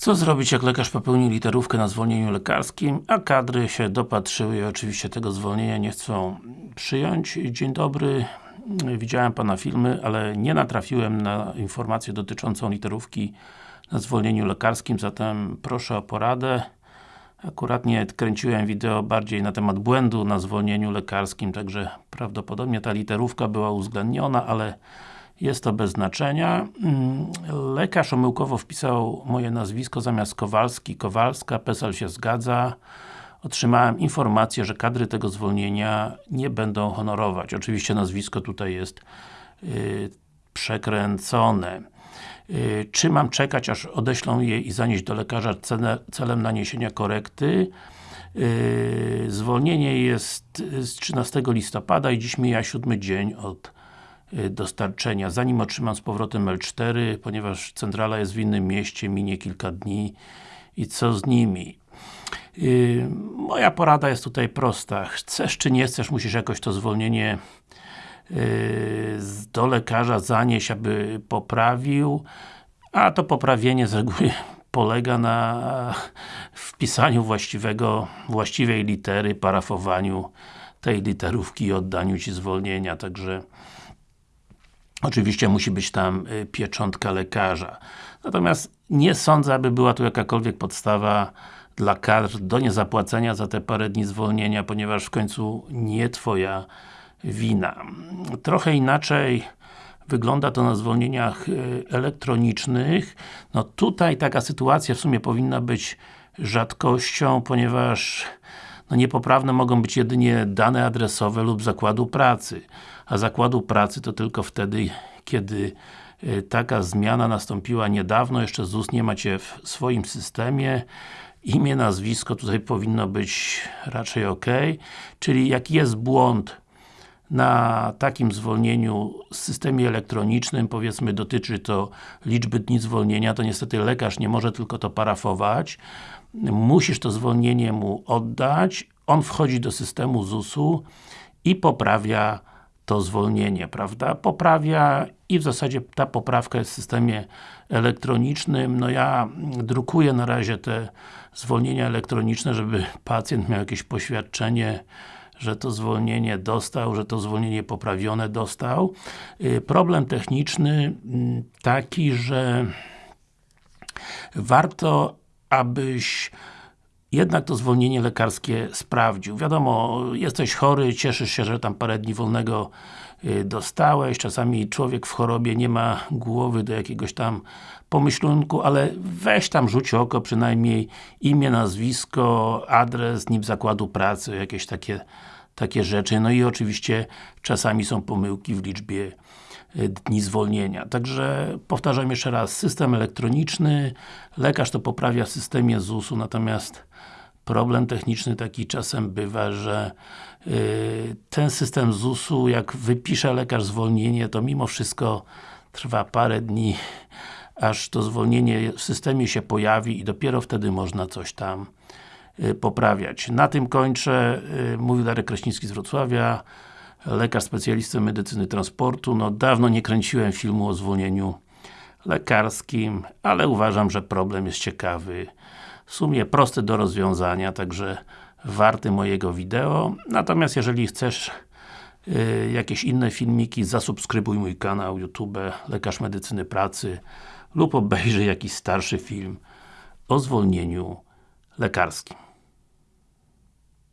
Co zrobić, jak lekarz popełnił literówkę na zwolnieniu lekarskim, a kadry się dopatrzyły i oczywiście tego zwolnienia nie chcą przyjąć. Dzień dobry, widziałem Pana filmy, ale nie natrafiłem na informację dotyczącą literówki na zwolnieniu lekarskim, zatem proszę o poradę. Akurat nie kręciłem wideo bardziej na temat błędu na zwolnieniu lekarskim, także prawdopodobnie ta literówka była uwzględniona, ale jest to bez znaczenia. Mm, lekarz omyłkowo wpisał moje nazwisko zamiast Kowalski, Kowalska, PESEL się zgadza. Otrzymałem informację, że kadry tego zwolnienia nie będą honorować. Oczywiście nazwisko tutaj jest yy, przekręcone. Yy, czy mam czekać, aż odeślą je i zanieść do lekarza cele, celem naniesienia korekty? Yy, zwolnienie jest z 13 listopada i dziś mija siódmy dzień od dostarczenia. Zanim otrzymam z powrotem L4, ponieważ centrala jest w innym mieście, minie kilka dni i co z nimi? Yy, moja porada jest tutaj prosta. Chcesz czy nie chcesz, musisz jakoś to zwolnienie yy, do lekarza zanieść, aby poprawił, a to poprawienie z reguły polega na wpisaniu właściwego, właściwej litery, parafowaniu tej literówki i oddaniu Ci zwolnienia, także Oczywiście musi być tam y, pieczątka lekarza. Natomiast nie sądzę, aby była tu jakakolwiek podstawa dla kadr do niezapłacenia za te parę dni zwolnienia, ponieważ w końcu nie Twoja wina. Trochę inaczej wygląda to na zwolnieniach y, elektronicznych. No tutaj taka sytuacja w sumie powinna być rzadkością, ponieważ no niepoprawne mogą być jedynie dane adresowe lub zakładu pracy. A zakładu pracy to tylko wtedy, kiedy y, taka zmiana nastąpiła niedawno, jeszcze ZUS nie macie w swoim systemie imię, nazwisko tutaj powinno być raczej ok, czyli jak jest błąd na takim zwolnieniu w systemie elektronicznym, powiedzmy dotyczy to liczby dni zwolnienia, to niestety lekarz nie może tylko to parafować. Musisz to zwolnienie mu oddać, on wchodzi do systemu ZUS-u i poprawia to zwolnienie, prawda? Poprawia i w zasadzie ta poprawka jest w systemie elektronicznym. No ja drukuję na razie te zwolnienia elektroniczne, żeby pacjent miał jakieś poświadczenie że to zwolnienie dostał, że to zwolnienie poprawione dostał. Y, problem techniczny mm, taki, że warto, abyś jednak to zwolnienie lekarskie sprawdził. Wiadomo, jesteś chory, cieszysz się, że tam parę dni wolnego y, dostałeś, czasami człowiek w chorobie nie ma głowy do jakiegoś tam pomyślunku, ale weź tam rzuć oko, przynajmniej imię, nazwisko, adres, NIP zakładu pracy, jakieś takie, takie rzeczy. No i oczywiście czasami są pomyłki w liczbie dni zwolnienia. Także powtarzam jeszcze raz, system elektroniczny, lekarz to poprawia w systemie ZUS-u, natomiast problem techniczny taki czasem bywa, że yy, ten system ZUS-u, jak wypisze lekarz zwolnienie, to mimo wszystko trwa parę dni, aż to zwolnienie w systemie się pojawi i dopiero wtedy można coś tam yy, poprawiać. Na tym kończę. Yy, mówił Darek Kraśnicki z Wrocławia, lekarz specjalista medycyny transportu. No dawno nie kręciłem filmu o zwolnieniu lekarskim, ale uważam, że problem jest ciekawy w sumie prosty do rozwiązania, także warty mojego wideo. Natomiast jeżeli chcesz yy, jakieś inne filmiki, zasubskrybuj mój kanał YouTube Lekarz Medycyny Pracy lub obejrzyj jakiś starszy film o zwolnieniu lekarskim.